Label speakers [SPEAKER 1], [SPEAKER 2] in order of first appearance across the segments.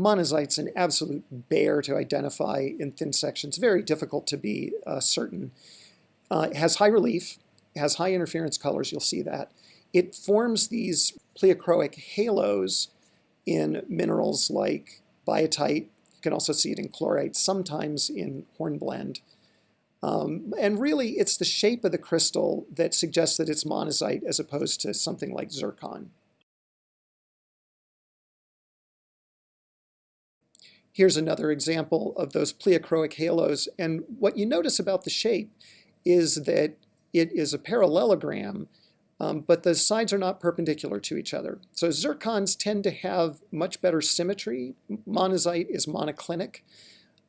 [SPEAKER 1] Monazite's an absolute bear to identify in thin sections, very difficult to be uh, certain. Uh, it has high relief, has high interference colors, you'll see that. It forms these pleochroic halos in minerals like biotite. You can also see it in chlorite, sometimes in hornblende. Um, and really, it's the shape of the crystal that suggests that it's monazite as opposed to something like zircon. Here's another example of those pleochroic halos. And what you notice about the shape is that it is a parallelogram, um, but the sides are not perpendicular to each other. So zircons tend to have much better symmetry. Monazite is monoclinic.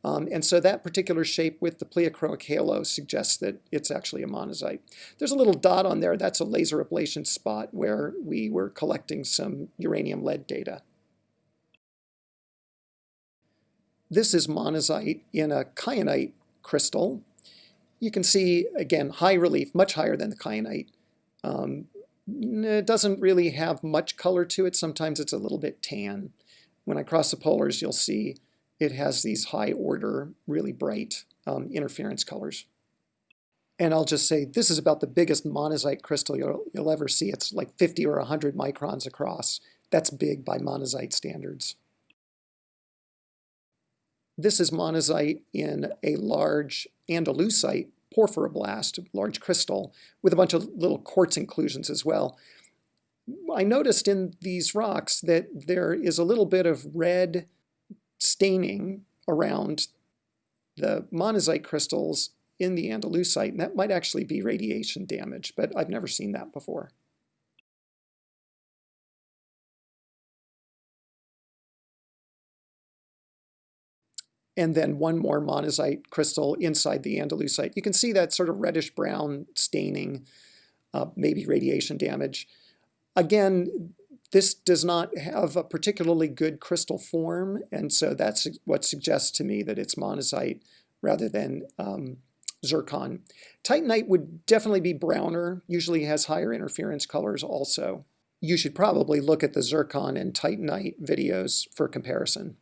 [SPEAKER 1] Um, and so that particular shape with the pleochroic halo suggests that it's actually a monazite. There's a little dot on there. That's a laser ablation spot where we were collecting some uranium lead data. This is monazite in a kyanite crystal. You can see, again, high relief, much higher than the kyanite. Um, it doesn't really have much color to it. Sometimes it's a little bit tan. When I cross the polars, you'll see it has these high order, really bright um, interference colors. And I'll just say, this is about the biggest monazite crystal you'll, you'll ever see. It's like 50 or 100 microns across. That's big by monazite standards. This is monazite in a large andalusite porphyroblast, large crystal, with a bunch of little quartz inclusions as well. I noticed in these rocks that there is a little bit of red staining around the monazite crystals in the andalusite, and that might actually be radiation damage, but I've never seen that before. And then one more monazite crystal inside the andalusite. You can see that sort of reddish brown staining, uh, maybe radiation damage. Again, this does not have a particularly good crystal form, and so that's what suggests to me that it's monazite rather than um, zircon. Titanite would definitely be browner, usually has higher interference colors also. You should probably look at the zircon and titanite videos for comparison.